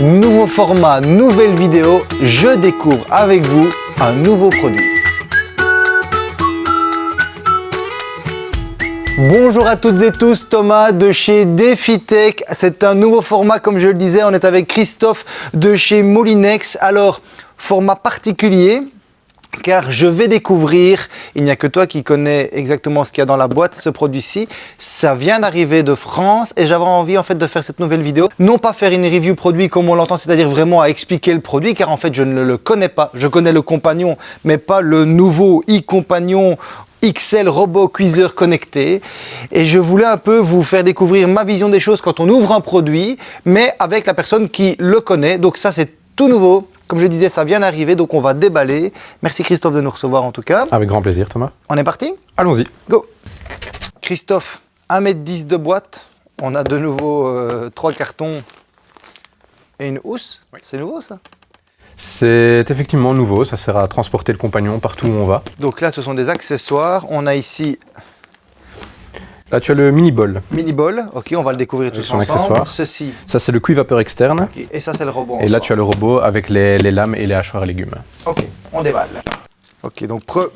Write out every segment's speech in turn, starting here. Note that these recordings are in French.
Nouveau format, nouvelle vidéo, je découvre avec vous un nouveau produit. Bonjour à toutes et tous, Thomas de chez DefiTech. C'est un nouveau format, comme je le disais, on est avec Christophe de chez Molinex. Alors, format particulier, car je vais découvrir, il n'y a que toi qui connais exactement ce qu'il y a dans la boîte, ce produit-ci. Ça vient d'arriver de France et j'avais envie en fait de faire cette nouvelle vidéo. Non pas faire une review produit comme on l'entend, c'est-à-dire vraiment à expliquer le produit, car en fait je ne le connais pas. Je connais le compagnon, mais pas le nouveau e-compagnon XL Robot Cuiseur connecté et je voulais un peu vous faire découvrir ma vision des choses quand on ouvre un produit mais avec la personne qui le connaît donc ça c'est tout nouveau comme je disais, ça vient d'arriver, donc on va déballer. Merci Christophe de nous recevoir en tout cas. Avec grand plaisir Thomas. On est parti? Allons-y. Go Christophe, 1m10 de boîte. On a de nouveau euh, trois cartons et une housse. C'est nouveau ça? C'est effectivement nouveau, ça sert à transporter le compagnon partout où on va. Donc là, ce sont des accessoires. On a ici Là, tu as le mini bol. Mini bol, ok, on va le découvrir tous son ensemble. accessoire. Ceci, Ça, c'est le cuivapeur externe. ok, et ça c'est le robot. Et là, tu as le robot avec les, les lames et les hachoirs à légumes. Ok, on déballe. Ok, donc pre-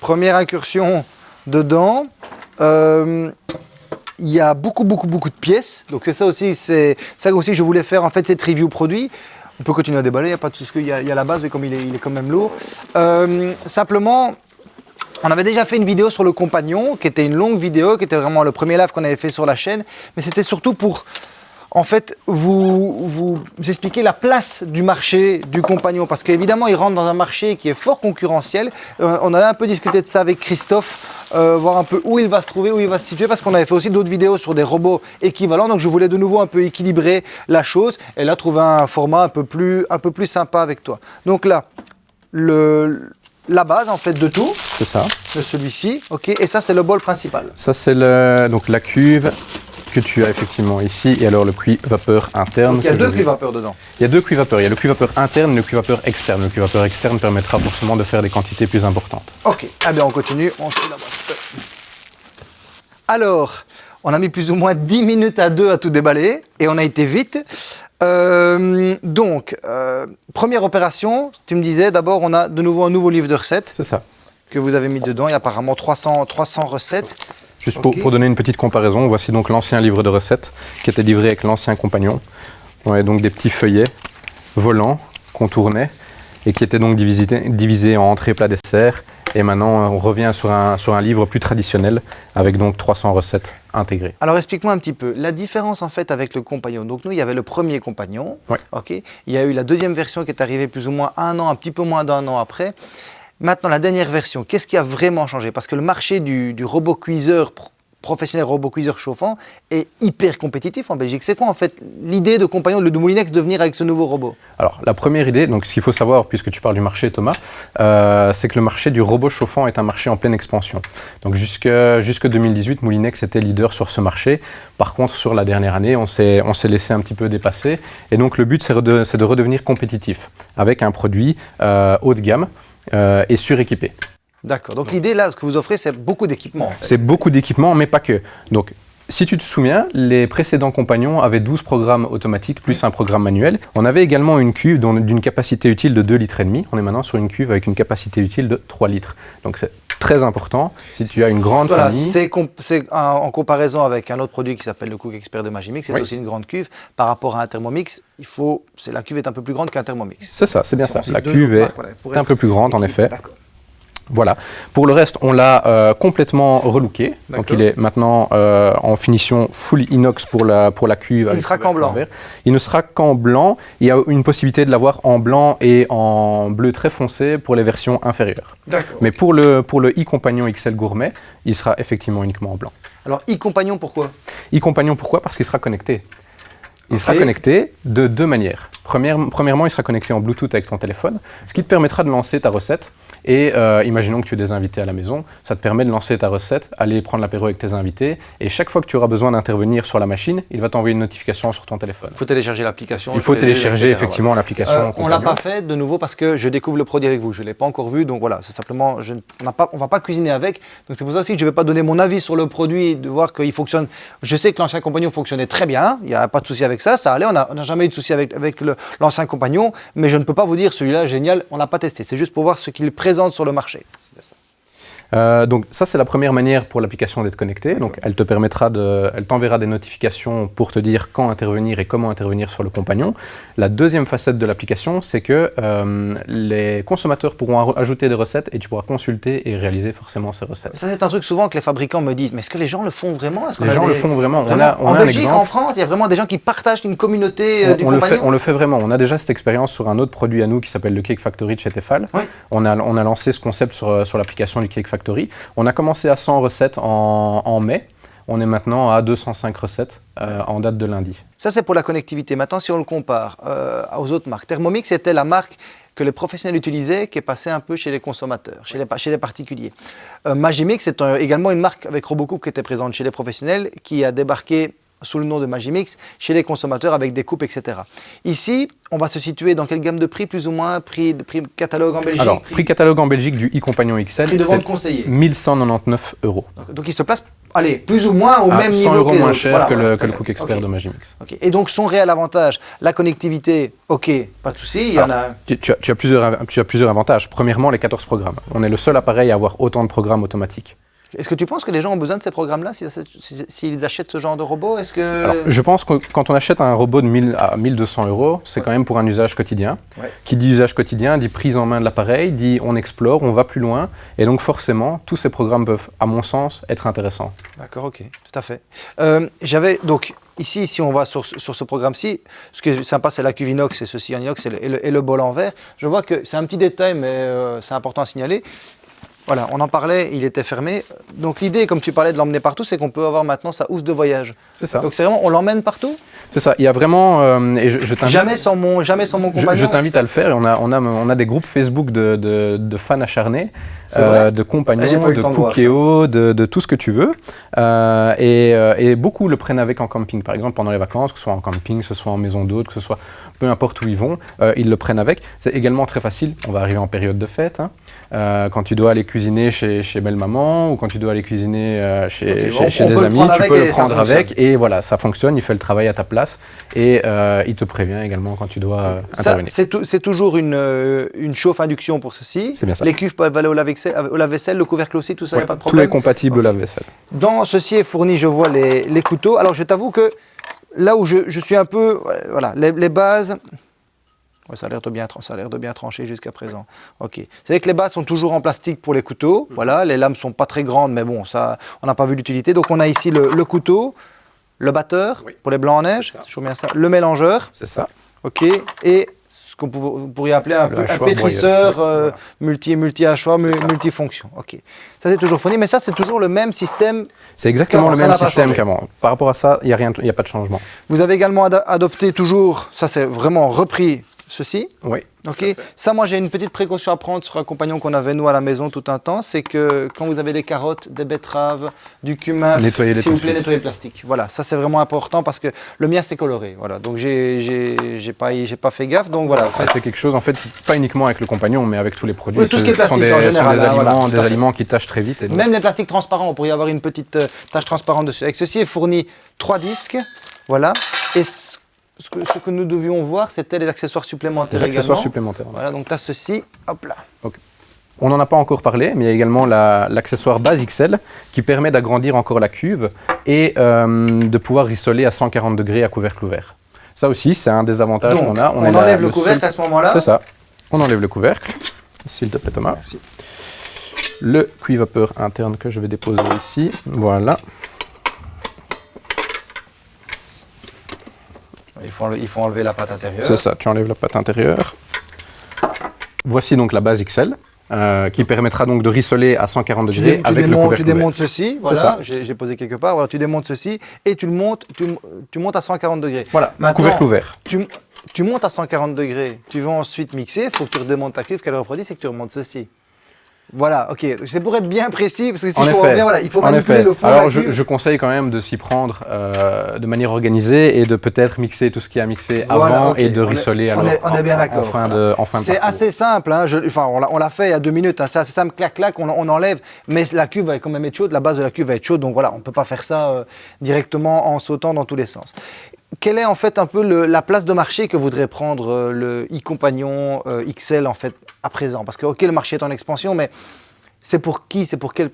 première incursion dedans. Euh, Il y a beaucoup, beaucoup, beaucoup de pièces. Donc c'est ça aussi, c'est ça aussi que je voulais faire en fait cette review produit. On peut continuer à déballer, il n'y a pas de souci, il y, y a la base, mais comme il est, il est quand même lourd. Euh, simplement, on avait déjà fait une vidéo sur le compagnon, qui était une longue vidéo, qui était vraiment le premier live qu'on avait fait sur la chaîne. Mais c'était surtout pour, en fait, vous, vous expliquer la place du marché du compagnon. Parce qu'évidemment, il rentre dans un marché qui est fort concurrentiel. Euh, on allait un peu discuter de ça avec Christophe, euh, voir un peu où il va se trouver, où il va se situer. Parce qu'on avait fait aussi d'autres vidéos sur des robots équivalents. Donc je voulais de nouveau un peu équilibrer la chose. Et là, trouver un format un peu plus, un peu plus sympa avec toi. Donc là, le, la base en fait de tout C'est ça. de celui-ci, ok, et ça c'est le bol principal. Ça, c'est le- donc la cuve que tu as effectivement ici. Et alors, le cuivapeur interne. Donc, il y a deux cuivapeurs dedans. Il y a deux cuivapeurs. Il y a le cuivapeur interne et le cuivapeur externe. Le cuivapeur externe permettra forcément de faire des quantités plus importantes. Ok, ah bien on continue, on suit la boîte. Alors, on a mis plus ou moins 10 minutes à deux à tout déballer, et on a été vite. Euh, donc, euh, première opération, tu me disais, d'abord on a de nouveau un nouveau livre de recettes C'est ça. que vous avez mis dedans, il y a apparemment 300, 300 recettes. Juste pour, pour donner une petite comparaison, voici donc l'ancien livre de recettes qui était livré avec l'ancien compagnon. On avait donc des petits feuillets volants qu'on tournait et qui étaient donc divisés en entrée, plat, dessert. Et maintenant, on revient sur un, sur un livre plus traditionnel avec donc 300 recettes intégrées. Alors explique-moi un petit peu la différence en fait avec le compagnon. Donc nous il y avait le premier compagnon, Ouais. ok. Il y a eu la deuxième version qui est arrivée plus ou moins un an, un petit peu moins d'un an après. Maintenant la dernière version, qu'est-ce qui a vraiment changé? Parce que le marché du, du robot cuiseur professionnel, robot cuiseur chauffant est hyper compétitif en Belgique. C'est quoi en fait l'idée de compagnon de Moulinex de venir avec ce nouveau robot? Alors, la première idée, donc ce qu'il faut savoir, puisque tu parles du marché, Thomas, euh, c'est que le marché du robot chauffant est un marché en pleine expansion. Donc, jusque, jusque 2018, Moulinex était leader sur ce marché. Par contre, sur la dernière année, on s'est laissé un petit peu dépasser. Et donc, le but, c'est de, de redevenir compétitif avec un produit euh, haut de gamme euh, et suréquipé. D'accord. Donc l'idée là, ce que vous offrez, c'est beaucoup d'équipements. en fait. C'est beaucoup d'équipements, mais pas que. Donc, si tu te souviens, les précédents compagnons avaient 12 programmes automatiques plus un programme manuel. On avait également une cuve d'une capacité utile de 2 litres et demi. On est maintenant sur une cuve avec une capacité utile de 3 litres. Donc c'est très important. Si tu as une grande Voilà, famille, C'est comp- en, comparaison avec un autre produit qui s'appelle le Cook Expert de Magimix, c'est Oui. aussi une grande cuve. Par rapport à un Thermomix, il faut, la cuve est un peu plus grande qu'un Thermomix. c'est ça, c'est bien ça. La cuve est voilà, pour un peu plus grande en effet. D'accord. Voilà. Pour le reste, on l'a euh, complètement relooké. Donc il est maintenant euh, en finition full inox pour la, pour la cuve. ne avec sera qu'en blanc. vert. Il ne sera qu'en blanc. Il y a une possibilité de l'avoir en blanc et en bleu très foncé pour les versions inférieures. Mais pour le, pour le e-compagnon XL Gourmet, il sera effectivement uniquement en blanc. Alors, e-compagnon, pourquoi? E-compagnon, pourquoi? Parce qu'il sera connecté. Il sera connecté de deux manières. Première- premièrement, il sera connecté en Bluetooth avec ton téléphone, ce qui te permettra de lancer ta recette Et euh, imaginons que tu aies des invités à la maison, ça te permet de lancer ta recette, aller prendre l'apéro avec tes invités, et chaque fois que tu auras besoin d'intervenir sur la machine, il va t'envoyer une notification sur ton téléphone. Il faut télécharger l'application. Il faut télécharger effectivement l'application. Euh, on l'a pas fait de nouveau parce que je découvre le produit avec vous. Je l'ai pas encore vu, donc voilà, c'est simplement, je, on ne va pas cuisiner avec. Donc c'est pour ça aussi que je vais pas donner mon avis sur le produit, de voir qu'il fonctionne. Je sais que l'ancien compagnon fonctionnait très bien. Il n'y a pas de souci avec ça. Ça allait. On n'a jamais eu de souci avec, avec l'ancien compagnon, mais je ne peux pas vous dire celui-là génial. On n'a pas testé. C'est juste pour voir ce qu'il présente sur le marché. Euh, donc ça, c'est la première manière pour l'application d'être connectée. Donc elle te permettra de, elle t'enverra des notifications pour te dire quand intervenir et comment intervenir sur le compagnon. La deuxième facette de l'application, c'est que euh, les consommateurs pourront ajouter des recettes et tu pourras consulter et réaliser forcément ces recettes. Ça, c'est un truc souvent que les fabricants me disent. Mais est-ce que les gens le font vraiment? Les gens le font vraiment. On a, en Belgique, en France, il y a vraiment des gens qui partagent une communauté euh, du on Le fait, on le fait vraiment. On a déjà cette expérience sur un autre produit à nous qui s'appelle le Cake Factory de chez Tefal. On, a, on a lancé ce concept sur, sur l'application du Cake Factory on a commencé à 100 recettes en, mai. On est maintenant à 205 recettes euh, en date de lundi. Ça, c'est pour la connectivité. Maintenant, si on le compare euh, aux autres marques, Thermomix c'était la marque que les professionnels utilisaient, qui est passée un peu chez les consommateurs, chez les, particuliers. Euh, Magimix, c'est également une marque avec Robocoupe qui était présente chez les professionnels, qui a débarqué sous le nom de Magimix chez les consommateurs avec des coupes, etc. Ici, on va se situer dans quelle gamme de prix, plus ou moins Prix, prix catalogue en Belgique Alors, prix, catalogue en Belgique du e-compagnon XL, c'est 1199 euros. Donc, il se place allez, plus ou moins au même 100 niveau euros moins cher que, le, Cook Expert de Magimix. Et donc son réel avantage, la connectivité, ok, pas de souci, il y en a... Tu, as, plusieurs, tu as plusieurs avantages. Premièrement, les 14 programmes. On est le seul appareil à avoir autant de programmes automatiques. Est-ce que tu penses que les gens ont besoin de ces programmes-là s'ils achètent ce genre de robot? Est-ce que... je pense que quand on achète un robot de 1000 à 1200 euros, c'est quand même pour un usage quotidien. Qui dit usage quotidien dit prise en main de l'appareil, dit on explore, on va plus loin. Et donc forcément, tous ces programmes peuvent, à mon sens, être intéressants. D'accord, ok, tout à fait. Euh, j'avais donc ici, si on va sur, ce programme-ci, ce qui est sympa, c'est la cuve inox, c'est ceci en inox et le, et, le, bol en verre. Je vois que c'est un petit détail, mais euh, c'est important à signaler. Voilà, on en parlait, il était fermé. Donc l'idée, comme tu parlais de l'emmener partout, c'est qu'on peut avoir maintenant sa housse de voyage. C'est ça. Donc c'est vraiment, on l'emmène partout? C'est ça. Il y a vraiment, euh, et je, jamais sans mon, jamais sans mon compagnon. Je, t'invite à le faire. on a, on a, on a des groupes Facebook de, de, fans acharnés, euh, de compagnons, ah, de Cookéo, de, de, tout ce que tu veux. Euh, et, et, beaucoup le prennent avec en camping, par exemple pendant les vacances, que ce soit en camping, que ce soit en maison d'hôte, que ce soit peu importe où ils vont, ils le prennent avec. C'est également très facile. On va arriver en période de fête. Hein. quand tu dois aller cuisiner chez, chez belle maman ou quand tu dois aller cuisiner euh, chez, chez, des amis, tu peux le prendre avec et voilà, ça fonctionne, il fait le travail à ta place et euh, il te prévient également quand tu dois euh, intervenir. C'est toujours une, une chauffe induction pour ceci. Bien ça. Les cuves peuvent aller au lave-vaisselle, le couvercle aussi, tout ça, il n'y a pas de problème. Tout est compatible au lave-vaisselle. Dans ceci est fourni, je vois les, les couteaux. Alors je t'avoue que là où je, je, suis un peu, voilà, les, les bases, ça a l'air de bien, ça a l'air de bien trancher jusqu'à présent. Ok. C'est vrai que les bases sont toujours en plastique pour les couteaux. Mhm. Voilà, les lames sont pas très grandes, mais bon, ça, on n'a pas vu l'utilité. Donc on a ici le, couteau, le batteur pour les blancs en neige, bien ça. Le mélangeur. C'est ça. Ok. Et ce qu'on pourrait appeler un, peu, un pétrisseur euh, multi multi hachoir multifonction. Ok. Ça c'est toujours fourni, mais ça c'est toujours le même système. C'est exactement le même système qu'avant. Par rapport à ça, il n'y a rien, il a pas de changement. Vous avez également adopté toujours, ça c'est vraiment repris ceci. Oui. Ok. Ça, moi, j'ai une petite précaution à prendre sur un compagnon qu'on avait nous à la maison tout un temps, c'est que quand vous avez des carottes, des betteraves, du cumin, s'il vous plaît, nettoyez le plastique. Voilà, ça c'est vraiment important parce que le mien c'est coloré. Voilà, donc j'ai pas j'ai pas fait gaffe. Donc voilà. c'est quelque chose en fait pas uniquement avec le compagnon, mais avec tous les produits. Oui, tout ce qui est plastique des, en général. des, hein, aliments, des aliments qui tâchent très vite. Même les plastiques transparents, on pourrait y avoir une petite euh, tache transparente dessus. Avec ceci est fourni trois disques. Voilà. Et ce que, nous devions voir, c'était les accessoires supplémentaires. Les accessoires supplémentaires. Voilà, donc là, ceci, hop là. On n'en a pas encore parlé, mais il y a également l'accessoire base XL qui permet d'agrandir encore la cuve et euh, de pouvoir rissoler à 140 degrés à couvercle ouvert. Ça aussi, c'est un des avantages qu'on a. On, enlève le, couvercle à ce moment-là C'est ça. On enlève le couvercle. S'il te plaît, Thomas. Merci. Le cuivapeur interne que je vais déposer ici. Voilà. Il faut, enlever, il faut enlever la pâte intérieure. C'est ça, tu enlèves la pâte intérieure. Voici donc la base XL. Euh, qui permettra donc de rissoler à 140 degrés avec le couvercle Tu démontes ceci, voilà, j'ai posé quelque part, voilà, tu démontes ceci et tu le montes, tu, montes à 140 degrés. Voilà, couvercle ouvert. Tu, tu, montes à 140 degrés, tu vas ensuite mixer, il faut que tu redémontes ta cuve, qu'elle refroidisse et que tu remontes ceci. Voilà, ok. C'est pour être bien précis, parce que si En je effet. bien, voilà, il faut En manipuler effet. le fond de Alors la je, conseille quand même de s'y prendre euh, de manière organisée et de peut-être mixer tout ce qui a mixé Voilà, avant et de On est- rissoler on est- on est bien en- d'accord. En fin de, en fin de C'est assez simple, hein, je- enfin, on l'a- on l'a fait il y a deux minutes, hein, c'est assez simple, clac, clac, on, on enlève, mais la cuve va quand même être chaude, la base de la cuve va être chaude, donc voilà, on ne peut pas faire ça euh, directement en sautant dans tous les sens. Quelle est en fait un peu la place de marché que voudrait prendre euh, le e-compagnon euh, XL en fait à présent? Parce que ok, le marché est en expansion, mais c'est pour qui C'est pour quelle,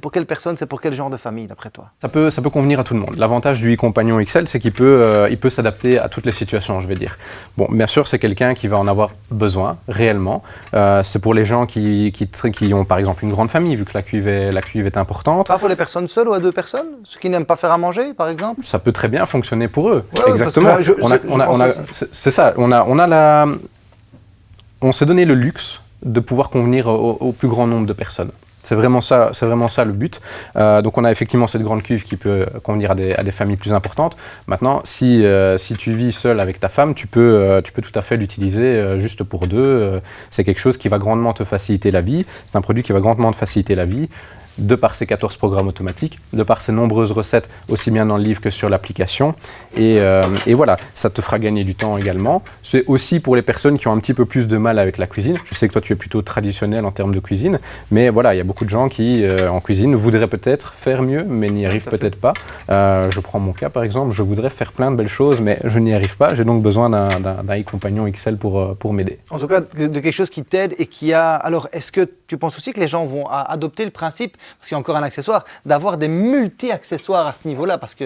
pour quelle personne C'est pour quel genre de famille d'après toi? Ça peut, ça peut convenir à tout le monde. L'avantage du e-compagnon XL, c'est qu'il peut, euh, il peut s'adapter à toutes les situations, je vais dire. Bon, bien sûr, c'est quelqu'un qui va en avoir besoin réellement. Euh, c'est pour les gens qui, qui, qui ont par exemple une grande famille, vu que la cuve est, la cuve est importante. Pas pour les personnes seules ou à deux personnes? Ceux qui n'aiment pas faire à manger, par exemple? Ça peut très bien fonctionner pour eux. Ouais, Exactement. c'est c'est ça. On a, on a la, on s'est donné le luxe de pouvoir convenir au, plus grand nombre de personnes. C'est vraiment ça, vraiment ça le but. Euh, donc on a effectivement cette grande cuve qui peut convenir à des, familles plus importantes. Maintenant, si, euh, si tu vis seul avec ta femme, tu peux, euh, tu peux tout à fait l'utiliser juste pour deux. C'est quelque chose qui va grandement te faciliter la vie. C'est un produit qui va grandement te faciliter la vie de par ses 14 programmes automatiques, de par ses nombreuses recettes, aussi bien dans le livre que sur l'application. Et, euh, et voilà, ça te fera gagner du temps également. C'est aussi pour les personnes qui ont un petit peu plus de mal avec la cuisine. Je sais que toi, tu es plutôt traditionnel en termes de cuisine, mais voilà, il y a beaucoup de gens qui, euh, en cuisine, voudraient peut-être faire mieux, mais n'y arrivent peut-être pas. Euh, je prends mon cas, par exemple, je voudrais faire plein de belles choses, mais je n'y arrive pas. J'ai donc besoin d'un e-compagnon XL pour, pour m'aider. En tout cas, de, quelque chose qui t'aide et qui a. Alors, est-ce que tu penses aussi que les gens vont adopter le principe, parce qu'il y a encore un accessoire, d'avoir des multi-accessoires à ce niveau-là Parce que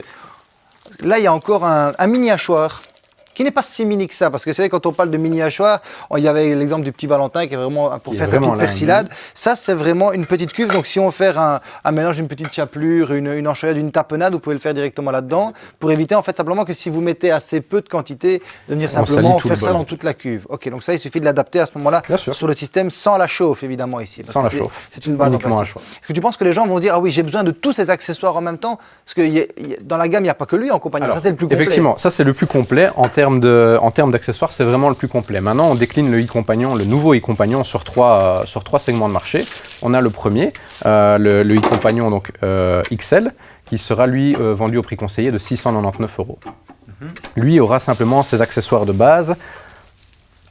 là, il y a encore un, mini-hachoir qui n'est pas si mini que ça. Parce que c'est vrai, quand on parle de mini-hachoir, on- il y avait l'exemple du petit Valentin qui est vraiment pour Il faire sa petite persillade. Ça, c'est vraiment une petite cuve. Donc, si on veut faire un, un mélange d'une petite chapelure, une, une enchilade, une tapenade, vous pouvez le faire directement là-dedans. Pour éviter, en fait, simplement que si vous mettez assez peu de quantité, de venir simplement faire ça dans toute la cuve. Ok, donc ça, il suffit de l'adapter à ce moment-là sur le système sans la chauffe, évidemment, ici. parce Sans la chauffe. C'est une base en Uniquement. Est-ce que tu penses que les gens vont dire Ah oui, j'ai besoin de tous ces accessoires en même temps? Parce que y a- y a- dans la gamme, il n'y a pas que lui en compagnie. Alors, ça, c'est le plus complet. Effectivement, ça c'est le plus complet en termes termes d'accessoires, c'est vraiment le plus complet. Maintenant, on décline le e-compagnon, le nouveau e-compagnon sur trois, euh, sur trois segments de marché. On a le premier, euh, le, e-compagnon donc euh, XL, qui sera lui vendu au prix conseillé de 699 euros. Lui aura simplement ses accessoires de base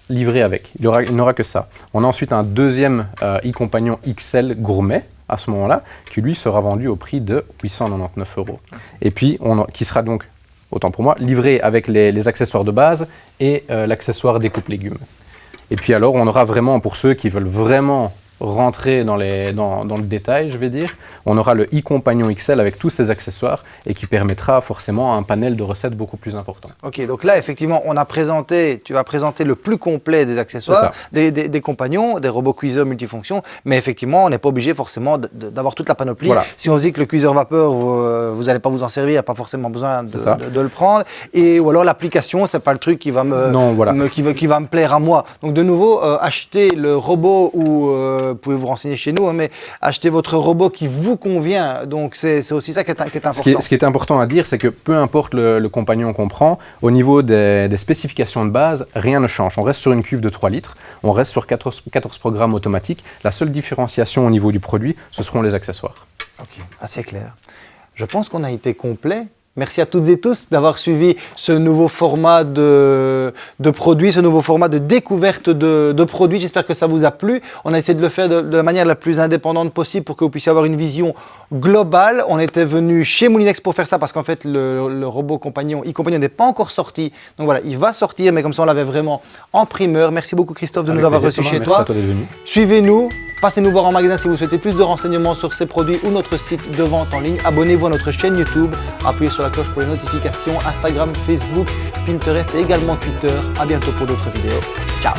livrés avec. Il aura- il n'aura que ça. On a ensuite un deuxième euh, e-compagnon XL gourmet à ce moment-là, qui lui sera vendu au prix de 899 euros. Et puis, on, qui sera donc, autant pour moi, livré avec les, accessoires de base et euh, l'accessoire découpe légumes. Et puis alors, on aura vraiment, pour ceux qui veulent vraiment rentrer dans, les, dans, dans le détail, je vais dire, on aura le e-compagnon XL avec tous ses accessoires et qui permettra forcément un panel de recettes beaucoup plus important. Ok, donc là, effectivement, on a présenté, tu vas présenter le plus complet des accessoires, des, des- des compagnons, des robots cuiseurs multifonctions, mais effectivement, on n'est pas obligé forcément d'avoir toute la panoplie. Voilà. Si on se dit que le cuiseur vapeur, vous n'allez pas vous en servir, il n'y a pas forcément besoin de, le prendre. Et, ou alors l'application, c'est pas le truc qui va me, Non, voilà. me- qui, va, qui va me plaire à moi. Donc de nouveau, euh, achetez le robot ou euh, vous pouvez vous renseigner chez nous, hein, mais achetez votre robot qui vous convient. Donc c'est c'est aussi ça qui est, qui est important. Ce qui, est, ce qui est important à dire, c'est que peu importe le, le compagnon qu'on prend, au niveau des, des spécifications de base, rien ne change. On reste sur une cuve de 3 litres, on reste sur 14, 14 programmes automatiques. La seule différenciation au niveau du produit, ce seront les accessoires. Ok, assez clair. Je pense qu'on a été complet. Merci à toutes et tous d'avoir suivi ce nouveau format de, de produits, ce nouveau format de découverte de, de produits. J'espère que ça vous a plu. On a essayé de le faire de, de la manière la plus indépendante possible pour que vous puissiez avoir une vision globale. On était venu chez Moulinex pour faire ça parce qu'en fait, le, le robot compagnon, e-compagnon n'est pas encore sorti. Donc voilà, il va sortir, mais comme ça, on l'avait vraiment en primeur. Merci beaucoup, Christophe, de Avec nous avoir reçus chez Merci toi. à toi d'être venu. Suivez-nous, passez nous voir en magasin si vous souhaitez plus de renseignements sur ces produits ou notre site de vente en ligne. Abonnez-vous à notre chaîne YouTube, appuyez sur la cloche pour les notifications, Instagram, Facebook, Pinterest et également Twitter. À bientôt pour d'autres vidéos. Ciao